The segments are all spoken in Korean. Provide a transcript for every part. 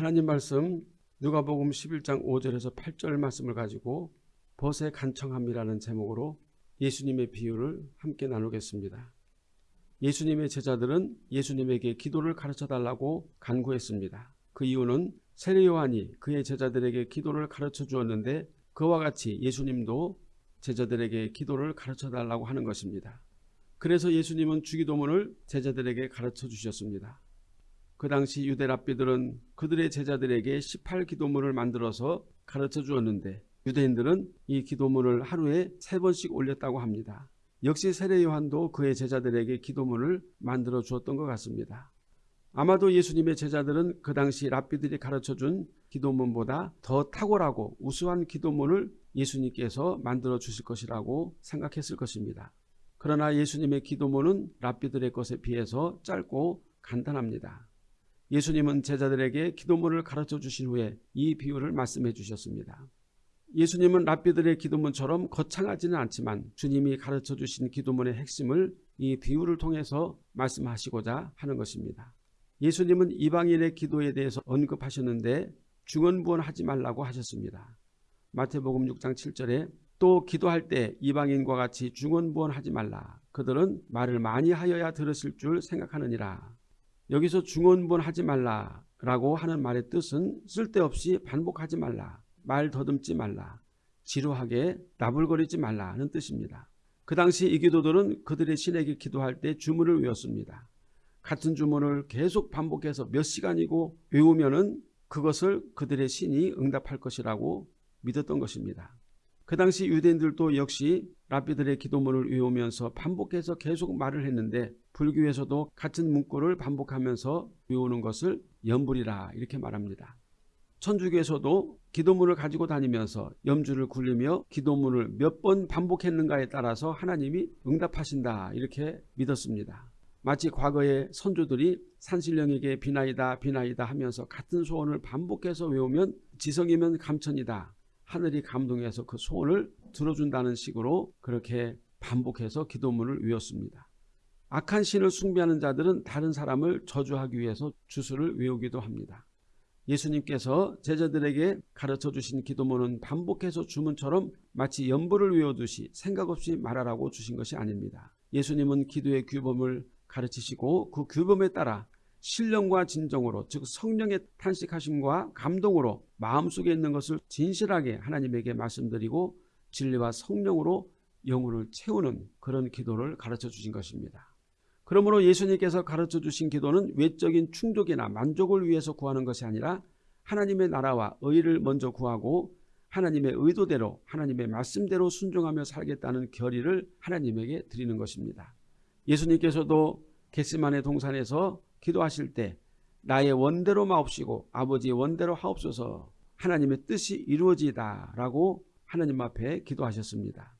하나님 말씀 누가복음 11장 5절에서 8절 말씀을 가지고 벗의 간청함이라는 제목으로 예수님의 비유를 함께 나누겠습니다. 예수님의 제자들은 예수님에게 기도를 가르쳐 달라고 간구했습니다. 그 이유는 세례 요한이 그의 제자들에게 기도를 가르쳐 주었는데 그와 같이 예수님도 제자들에게 기도를 가르쳐 달라고 하는 것입니다. 그래서 예수님은 주기도문을 제자들에게 가르쳐 주셨습니다. 그 당시 유대 랍비들은 그들의 제자들에게 18기도문을 만들어서 가르쳐 주었는데 유대인들은 이 기도문을 하루에 세 번씩 올렸다고 합니다. 역시 세례 요한도 그의 제자들에게 기도문을 만들어 주었던 것 같습니다. 아마도 예수님의 제자들은 그 당시 랍비들이 가르쳐 준 기도문보다 더 탁월하고 우수한 기도문을 예수님께서 만들어 주실 것이라고 생각했을 것입니다. 그러나 예수님의 기도문은 랍비들의 것에 비해서 짧고 간단합니다. 예수님은 제자들에게 기도문을 가르쳐 주신 후에 이 비유를 말씀해 주셨습니다. 예수님은 랍비들의 기도문처럼 거창하지는 않지만 주님이 가르쳐 주신 기도문의 핵심을 이 비유를 통해서 말씀하시고자 하는 것입니다. 예수님은 이방인의 기도에 대해서 언급하셨는데 중언부언하지 말라고 하셨습니다. 마태복음 6장 7절에 또 기도할 때 이방인과 같이 중언부언하지 말라. 그들은 말을 많이 하여야 들으실 줄 생각하느니라. 여기서 중언부언 하지 말라라고 하는 말의 뜻은 쓸데없이 반복하지 말라. 말 더듬지 말라. 지루하게 나불거리지 말라는 뜻입니다. 그 당시 이 기도들은 그들의 신에게 기도할 때 주문을 외웠습니다. 같은 주문을 계속 반복해서 몇 시간이고 외우면 은 그것을 그들의 신이 응답할 것이라고 믿었던 것입니다. 그 당시 유대인들도 역시 랍비들의 기도문을 외우면서 반복해서 계속 말을 했는데 불교에서도 같은 문구를 반복하면서 외우는 것을 염불이라 이렇게 말합니다. 천주교에서도 기도문을 가지고 다니면서 염주를 굴리며 기도문을 몇 번 반복했는가에 따라서 하나님이 응답하신다 이렇게 믿었습니다. 마치 과거의 선조들이 산신령에게 비나이다 비나이다 하면서 같은 소원을 반복해서 외우면 지성이면 감천이다. 하늘이 감동해서 그 소원을 들어준다는 식으로 그렇게 반복해서 기도문을 외웠습니다. 악한 신을 숭배하는 자들은 다른 사람을 저주하기 위해서 주술을 외우기도 합니다. 예수님께서 제자들에게 가르쳐 주신 기도문은 반복해서 주문처럼 마치 연부를 외우듯이 생각 없이 말하라고 주신 것이 아닙니다. 예수님은 기도의 규범을 가르치시고 그 규범에 따라 신령과 진정으로 즉 성령의 탄식하심과 감동으로 마음속에 있는 것을 진실하게 하나님에게 말씀드리고 진리와 성령으로 영혼을 채우는 그런 기도를 가르쳐 주신 것입니다. 그러므로 예수님께서 가르쳐 주신 기도는 외적인 충족이나 만족을 위해서 구하는 것이 아니라 하나님의 나라와 의를 먼저 구하고 하나님의 의도대로 하나님의 말씀대로 순종하며 살겠다는 결의를 하나님에게 드리는 것입니다. 예수님께서도 겟시만의 동산에서 기도하실 때 나의 원대로 마옵시고 아버지의 원대로 하옵소서 하나님의 뜻이 이루어지다 라고 하나님 앞에 기도하셨습니다.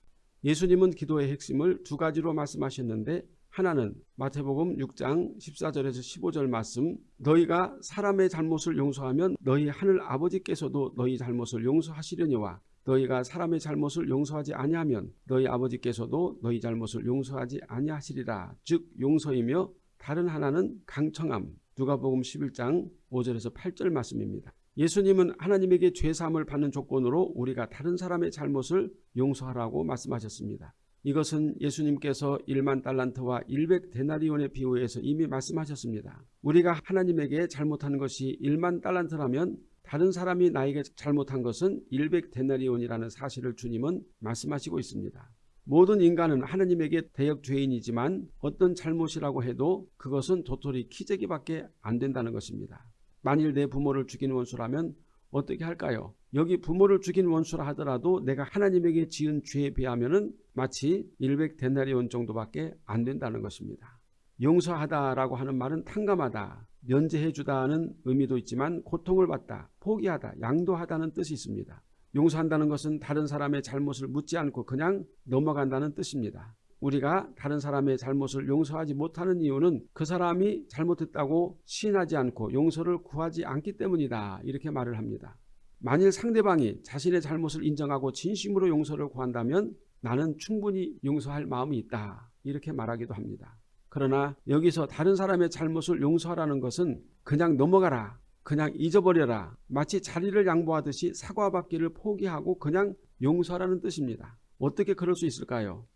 예수님은 기도의 핵심을 두 가지로 말씀하셨는데 하나는 마태복음 6장 14절에서 15절 말씀 너희가 사람의 잘못을 용서하면 너희 하늘 아버지께서도 너희 잘못을 용서하시려니와 너희가 사람의 잘못을 용서하지 아니하면 너희 아버지께서도 너희 잘못을 용서하지 아니하시리라 즉 용서이며 다른 하나는 강청함 누가복음 11장 5절에서 8절 말씀입니다. 예수님은 하나님에게 죄사함을 받는 조건으로 우리가 다른 사람의 잘못을 용서하라고 말씀하셨습니다. 이것은 예수님께서 1만 달란트와 100 데나리온의 비유에서 이미 말씀하셨습니다. 우리가 하나님에게 잘못한 것이 1만 달란트라면 다른 사람이 나에게 잘못한 것은 100 데나리온이라는 사실을 주님은 말씀하시고 있습니다. 모든 인간은 하나님에게 대역 죄인이지만 어떤 잘못이라고 해도 그것은 도토리 키재기밖에 안 된다는 것입니다. 만일 내 부모를 죽인 원수라면 어떻게 할까요? 여기 부모를 죽인 원수라 하더라도 내가 하나님에게 지은 죄에 비하면 마치 100 데나리온 정도밖에 안 된다는 것입니다. 용서하다라고 하는 말은 탕감하다, 면제해주다는 의미도 있지만 고통을 받다, 포기하다, 양도하다는 뜻이 있습니다. 용서한다는 것은 다른 사람의 잘못을 묻지 않고 그냥 넘어간다는 뜻입니다. 우리가 다른 사람의 잘못을 용서하지 못하는 이유는 그 사람이 잘못했다고 시인하지 않고 용서를 구하지 않기 때문이다. 이렇게 말을 합니다. 만일 상대방이 자신의 잘못을 인정하고 진심으로 용서를 구한다면 나는 충분히 용서할 마음이 있다. 이렇게 말하기도 합니다. 그러나 여기서 다른 사람의 잘못을 용서하라는 것은 그냥 넘어가라. 그냥 잊어버려라. 마치 자리를 양보하듯이 사과받기를 포기하고 그냥 용서하라는 뜻입니다. 어떻게 그럴 수 있을까요?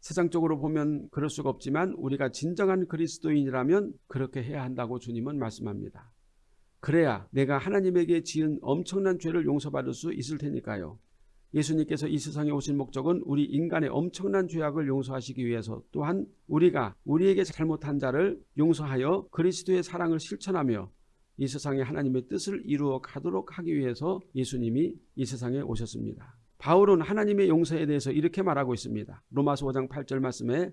세상적으로 보면 그럴 수가 없지만 우리가 진정한 그리스도인이라면 그렇게 해야 한다고 주님은 말씀합니다. 그래야 내가 하나님에게 지은 엄청난 죄를 용서받을 수 있을 테니까요. 예수님께서 이 세상에 오신 목적은 우리 인간의 엄청난 죄악을 용서하시기 위해서 또한 우리가 우리에게 잘못한 자를 용서하여 그리스도의 사랑을 실천하며 이 세상에 하나님의 뜻을 이루어 가도록 하기 위해서 예수님이 이 세상에 오셨습니다. 바울은 하나님의 용서에 대해서 이렇게 말하고 있습니다. 로마서 5장 8절 말씀에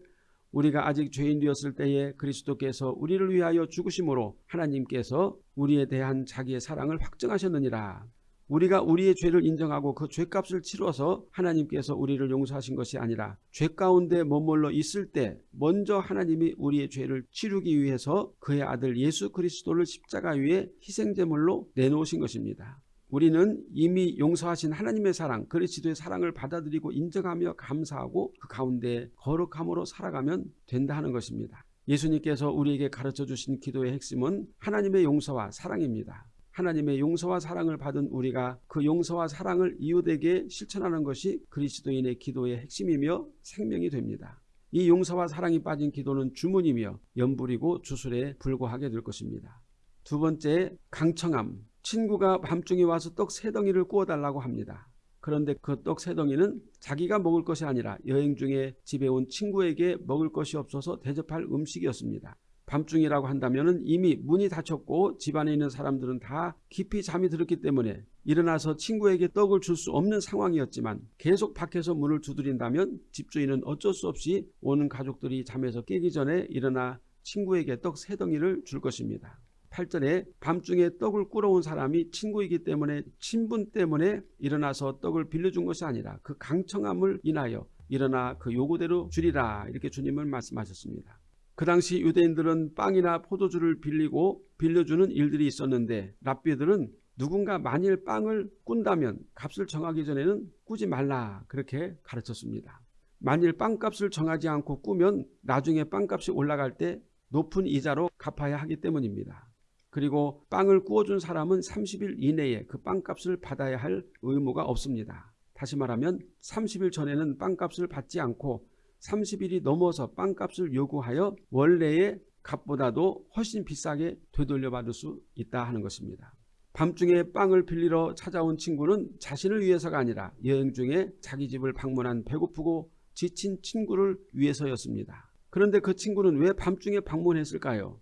우리가 아직 죄인 되었을 때에 그리스도께서 우리를 위하여 죽으심으로 하나님께서 우리에 대한 자기의 사랑을 확증하셨느니라. 우리가 우리의 죄를 인정하고 그 죄값을 치러서 하나님께서 우리를 용서하신 것이 아니라 죄 가운데 머물러 있을 때 먼저 하나님이 우리의 죄를 치르기 위해서 그의 아들 예수 그리스도를 십자가 위에 희생제물로 내놓으신 것입니다. 우리는 이미 용서하신 하나님의 사랑, 그리스도의 사랑을 받아들이고 인정하며 감사하고 그 가운데 거룩함으로 살아가면 된다 하는 것입니다. 예수님께서 우리에게 가르쳐 주신 기도의 핵심은 하나님의 용서와 사랑입니다. 하나님의 용서와 사랑을 받은 우리가 그 용서와 사랑을 이웃에게 실천하는 것이 그리스도인의 기도의 핵심이며 생명이 됩니다. 이 용서와 사랑이 빠진 기도는 주문이며 연불이고 주술에 불과하게 될 것입니다. 두 번째 강청함 친구가 밤중에 와서 떡 세 덩이를 구워달라고 합니다. 그런데 그 떡 세 덩이는 자기가 먹을 것이 아니라 여행 중에 집에 온 친구에게 먹을 것이 없어서 대접할 음식이었습니다. 밤중이라고 한다면 이미 문이 닫혔고 집안에 있는 사람들은 다 깊이 잠이 들었기 때문에 일어나서 친구에게 떡을 줄 수 없는 상황이었지만 계속 밖에서 문을 두드린다면 집주인은 어쩔 수 없이 오는 가족들이 잠에서 깨기 전에 일어나 친구에게 떡 세 덩이를 줄 것입니다. 8절에 밤중에 떡을 꾸러온 사람이 친구이기 때문에 친분 때문에 일어나서 떡을 빌려준 것이 아니라 그 강청함을 인하여 일어나 그 요구대로 주리라 이렇게 주님은 말씀하셨습니다. 그 당시 유대인들은 빵이나 포도주를 빌리고 빌려주는 일들이 있었는데 랍비들은 누군가 만일 빵을 꾼다면 값을 정하기 전에는 꾸지 말라 그렇게 가르쳤습니다. 만일 빵값을 정하지 않고 꾸면 나중에 빵값이 올라갈 때 높은 이자로 갚아야 하기 때문입니다. 그리고 빵을 구워준 사람은 30일 이내에 그 빵값을 받아야 할 의무가 없습니다. 다시 말하면 30일 전에는 빵값을 받지 않고 30일이 넘어서 빵값을 요구하여 원래의 값보다도 훨씬 비싸게 되돌려 받을 수 있다 하는 것입니다. 밤중에 빵을 빌리러 찾아온 친구는 자신을 위해서가 아니라 여행 중에 자기 집을 방문한 배고프고 지친 친구를 위해서였습니다. 그런데 그 친구는 왜 밤중에 방문했을까요?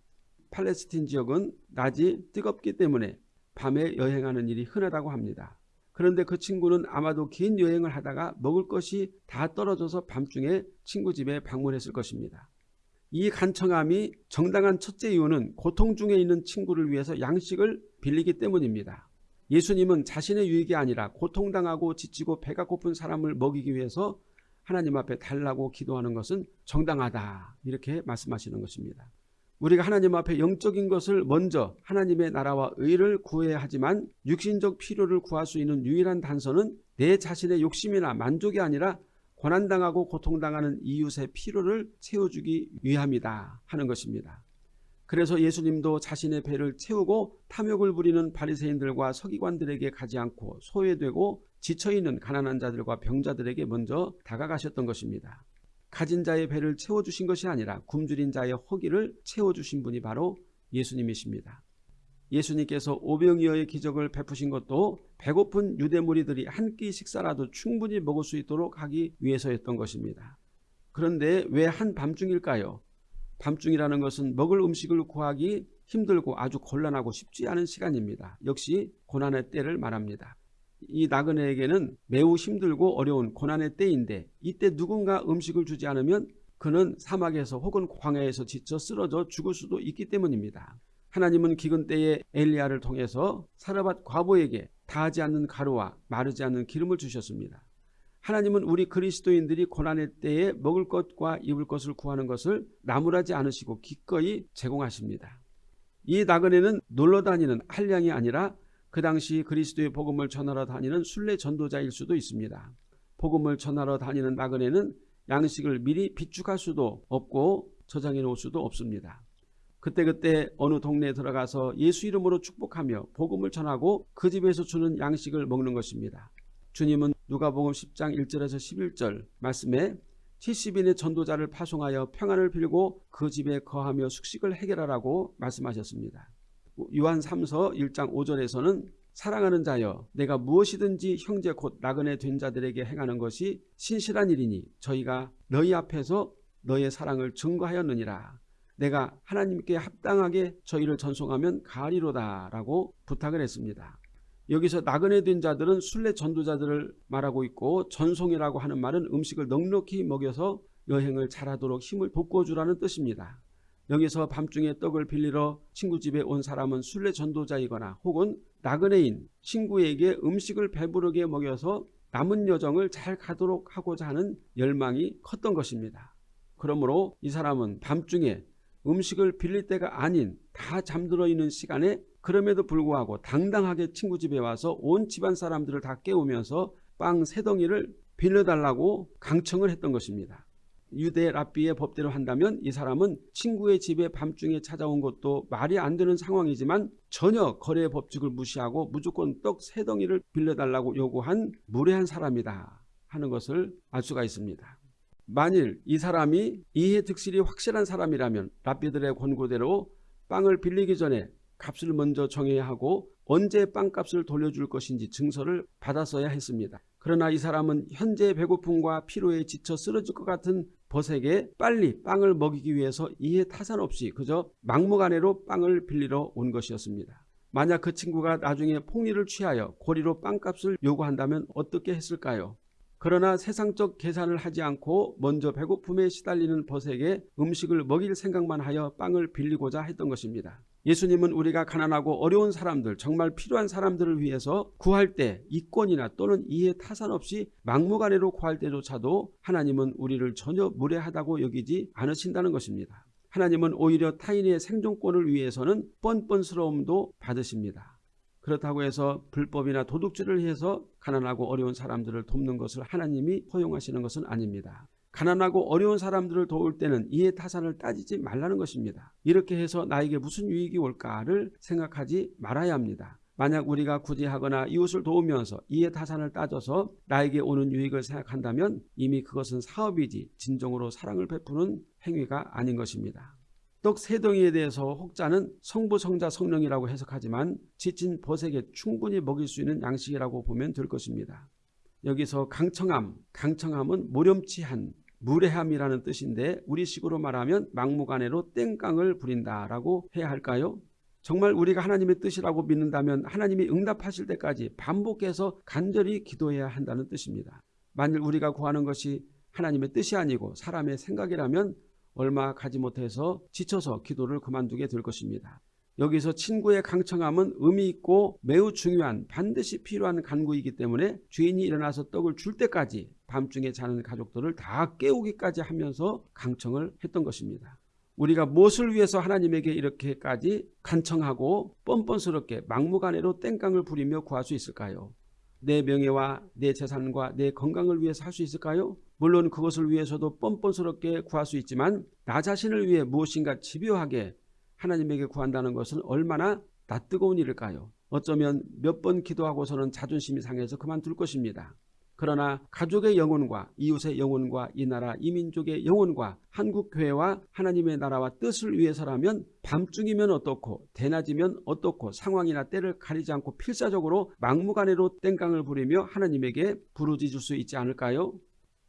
팔레스틴 지역은 낮이 뜨겁기 때문에 밤에 여행하는 일이 흔하다고 합니다. 그런데 그 친구는 아마도 긴 여행을 하다가 먹을 것이 다 떨어져서 밤중에 친구 집에 방문했을 것입니다. 이 간청함이 정당한 첫째 이유는 고통 중에 있는 친구를 위해서 양식을 빌리기 때문입니다. 예수님은 자신의 유익이 아니라 고통당하고 지치고 배가 고픈 사람을 먹이기 위해서 하나님 앞에 달라고 기도하는 것은 정당하다 이렇게 말씀하시는 것입니다. 우리가 하나님 앞에 영적인 것을 먼저 하나님의 나라와 의를 구해야 하지만 육신적 필요를 구할 수 있는 유일한 단서는 내 자신의 욕심이나 만족이 아니라 고난당하고 고통당하는 이웃의 필요를 채워주기 위함이다 하는 것입니다. 그래서 예수님도 자신의 배를 채우고 탐욕을 부리는 바리새인들과 서기관들에게 가지 않고 소외되고 지쳐있는 가난한 자들과 병자들에게 먼저 다가가셨던 것입니다. 가진 자의 배를 채워주신 것이 아니라 굶주린 자의 허기를 채워주신 분이 바로 예수님이십니다. 예수님께서 오병이어의 기적을 베푸신 것도 배고픈 유대 무리들이 한 끼 식사라도 충분히 먹을 수 있도록 하기 위해서였던 것입니다. 그런데 왜 한 밤중일까요? 밤중이라는 것은 먹을 음식을 구하기 힘들고 아주 곤란하고 쉽지 않은 시간입니다. 역시 고난의 때를 말합니다. 이 나그네에게는 매우 힘들고 어려운 고난의 때인데 이때 누군가 음식을 주지 않으면 그는 사막에서 혹은 광야에서 지쳐 쓰러져 죽을 수도 있기 때문입니다. 하나님은 기근 때에 엘리야를 통해서 사르밧 과부에게 다하지 않는 가루와 마르지 않는 기름을 주셨습니다. 하나님은 우리 그리스도인들이 고난의 때에 먹을 것과 입을 것을 구하는 것을 나무라지 않으시고 기꺼이 제공하십니다. 이 나그네는 놀러 다니는 한량이 아니라 그 당시 그리스도의 복음을 전하러 다니는 순례 전도자일 수도 있습니다. 복음을 전하러 다니는 나그네는 양식을 미리 비축할 수도 없고 저장해 놓을 수도 없습니다. 그때 그때 어느 동네에 들어가서 예수 이름으로 축복하며 복음을 전하고 그 집에서 주는 양식을 먹는 것입니다. 주님은 누가복음 10장 1절에서 11절 말씀에 70인의 전도자를 파송하여 평안을 빌고 그 집에 거하며 숙식을 해결하라고 말씀하셨습니다. 요한 3서 1장 5절에서는 사랑하는 자여 내가 무엇이든지 형제 곧 나그네 된 자들에게 행하는 것이 신실한 일이니 저희가 너희 앞에서 너의 사랑을 증거하였느니라. 내가 하나님께 합당하게 저희를 전송하면 가리로다 라고 부탁을 했습니다. 여기서 나그네 된 자들은 순례 전도자들을 말하고 있고 전송이라고 하는 말은 음식을 넉넉히 먹여서 여행을 잘하도록 힘을 돋궈주라는 뜻입니다. 여기서 밤중에 떡을 빌리러 친구 집에 온 사람은 순례 전도자이거나 혹은 나그네인 친구에게 음식을 배부르게 먹여서 남은 여정을 잘 가도록 하고자 하는 열망이 컸던 것입니다. 그러므로 이 사람은 밤중에 음식을 빌릴 때가 아닌 다 잠들어 있는 시간에 그럼에도 불구하고 당당하게 친구 집에 와서 온 집안 사람들을 다 깨우면서 빵 세 덩이를 빌려달라고 강청을 했던 것입니다. 유대 랍비의 법대로 한다면 이 사람은 친구의 집에 밤중에 찾아온 것도 말이 안 되는 상황이지만 전혀 거래의 법칙을 무시하고 무조건 떡 세 덩이를 빌려달라고 요구한 무례한 사람이다 하는 것을 알 수가 있습니다. 만일 이 사람이 이해 득실이 확실한 사람이라면 랍비들의 권고대로 빵을 빌리기 전에 값을 먼저 정해야 하고 언제 빵값을 돌려줄 것인지 증서를 받았어야 했습니다. 그러나 이 사람은 현재 배고픔과 피로에 지쳐 쓰러질 것 같은 벗에게 빨리 빵을 먹이기 위해서 이해 타산 없이 그저 막무가내로 빵을 빌리러 온 것이었습니다. 만약 그 친구가 나중에 폭리를 취하여 고리로 빵값을 요구한다면 어떻게 했을까요? 그러나 세상적 계산을 하지 않고 먼저 배고픔에 시달리는 벗에게 음식을 먹일 생각만 하여 빵을 빌리고자 했던 것입니다. 예수님은 우리가 가난하고 어려운 사람들, 정말 필요한 사람들을 위해서 구할 때 이권이나 또는 이해 타산 없이 막무가내로 구할 때조차도 하나님은 우리를 전혀 무례하다고 여기지 않으신다는 것입니다. 하나님은 오히려 타인의 생존권을 위해서는 뻔뻔스러움도 받으십니다. 그렇다고 해서 불법이나 도둑질을 해서 가난하고 어려운 사람들을 돕는 것을 하나님이 허용하시는 것은 아닙니다. 가난하고 어려운 사람들을 도울 때는 이해 타산을 따지지 말라는 것입니다. 이렇게 해서 나에게 무슨 유익이 올까를 생각하지 말아야 합니다. 만약 우리가 굳이 하거나 이웃을 도우면서 이해 타산을 따져서 나에게 오는 유익을 생각한다면 이미 그것은 사업이지 진정으로 사랑을 베푸는 행위가 아닌 것입니다. 떡 세 덩이에 대해서 혹자는 성부, 성자, 성령이라고 해석하지만 지친 벗에게 충분히 먹일 수 있는 양식이라고 보면 될 것입니다. 여기서 강청함, 강청함은 모렴치한, 무례함이라는 뜻인데 우리식으로 말하면 막무가내로 땡깡을 부린다라고 해야 할까요? 정말 우리가 하나님의 뜻이라고 믿는다면 하나님이 응답하실 때까지 반복해서 간절히 기도해야 한다는 뜻입니다. 만일 우리가 구하는 것이 하나님의 뜻이 아니고 사람의 생각이라면 얼마 가지 못해서 지쳐서 기도를 그만두게 될 것입니다. 여기서 친구의 강청함은 의미 있고 매우 중요한 반드시 필요한 간구이기 때문에 주인이 일어나서 떡을 줄 때까지 밤중에 자는 가족들을 다 깨우기까지 하면서 강청을 했던 것입니다. 우리가 무엇을 위해서 하나님에게 이렇게까지 간청하고 뻔뻔스럽게 막무가내로 땡깡을 부리며 구할 수 있을까요? 내 명예와 내 재산과 내 건강을 위해서 할 수 있을까요? 물론 그것을 위해서도 뻔뻔스럽게 구할 수 있지만 나 자신을 위해 무엇인가 집요하게 하나님에게 구한다는 것은 얼마나 낯뜨거운 일일까요? 어쩌면 몇 번 기도하고서는 자존심이 상해서 그만둘 것입니다. 그러나 가족의 영혼과 이웃의 영혼과 이 나라 이민족의 영혼과 한국교회와 하나님의 나라와 뜻을 위해서라면 밤중이면 어떻고 대낮이면 어떻고 상황이나 때를 가리지 않고 필사적으로 막무가내로 땡깡을 부리며 하나님에게 부르짖을 수 있지 않을까요?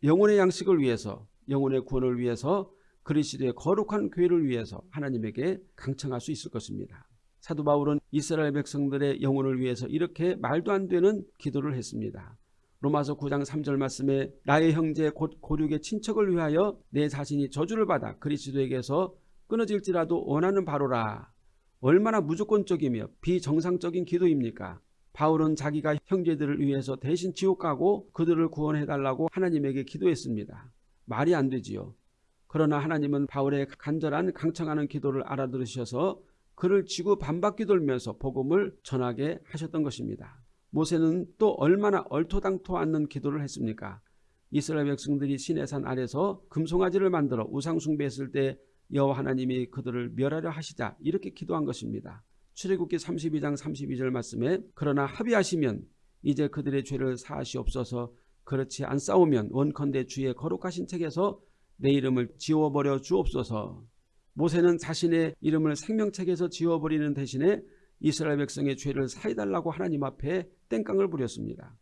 영혼의 양식을 위해서 영혼의 구원을 위해서 그리스도의 거룩한 교회를 위해서 하나님에게 강청할 수 있을 것입니다. 사도 바울은 이스라엘 백성들의 영혼을 위해서 이렇게 말도 안 되는 기도를 했습니다. 로마서 9장 3절 말씀에 나의 형제 곧 고륙의 친척을 위하여 내 자신이 저주를 받아 그리스도에게서 끊어질지라도 원하는 바로라. 얼마나 무조건적이며 비정상적인 기도입니까? 바울은 자기가 형제들을 위해서 대신 지옥 가고 그들을 구원해달라고 하나님에게 기도했습니다. 말이 안 되지요. 그러나 하나님은 바울의 간절한 강청하는 기도를 알아들으셔서 그를 지구 반바퀴 돌면서 복음을 전하게 하셨던 것입니다. 모세는 또 얼마나 얼토당토 않는 기도를 했습니까? 이스라엘 백성들이 시내산 아래서 금송아지를 만들어 우상 숭배했을 때 여호와 하나님이 그들을 멸하려 하시자 이렇게 기도한 것입니다. 출애굽기 32장 32절 말씀에 그러나 합의하시면 이제 그들의 죄를 사하시옵소서 그렇지 않사오면 원컨대 주의 거룩하신 책에서 내 이름을 지워버려 주옵소서 모세는 자신의 이름을 생명책에서 지워버리는 대신에 이스라엘 백성의 죄를 사해달라고 하나님 앞에 땡깡을 부렸습니다.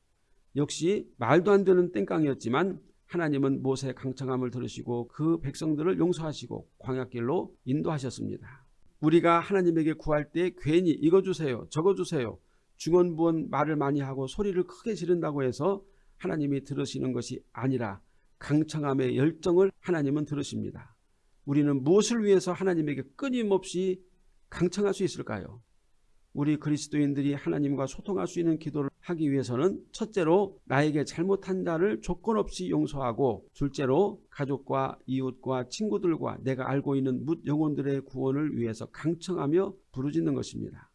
역시 말도 안 되는 땡깡이었지만 하나님은 모세의 강청함을 들으시고 그 백성들을 용서하시고 광야길로 인도하셨습니다. 우리가 하나님에게 구할 때 괜히 이거 주세요 저거 주세요 중언부언 말을 많이 하고 소리를 크게 지른다고 해서 하나님이 들으시는 것이 아니라 강청함의 열정을 하나님은 들으십니다. 우리는 무엇을 위해서 하나님에게 끊임없이 강청할 수 있을까요? 우리 그리스도인들이 하나님과 소통할 수 있는 기도를 하기 위해서는 첫째로 나에게 잘못한 자를 조건 없이 용서하고 둘째로 가족과 이웃과 친구들과 내가 알고 있는 묻 영혼들의 구원을 위해서 강청하며 부르짖는 것입니다.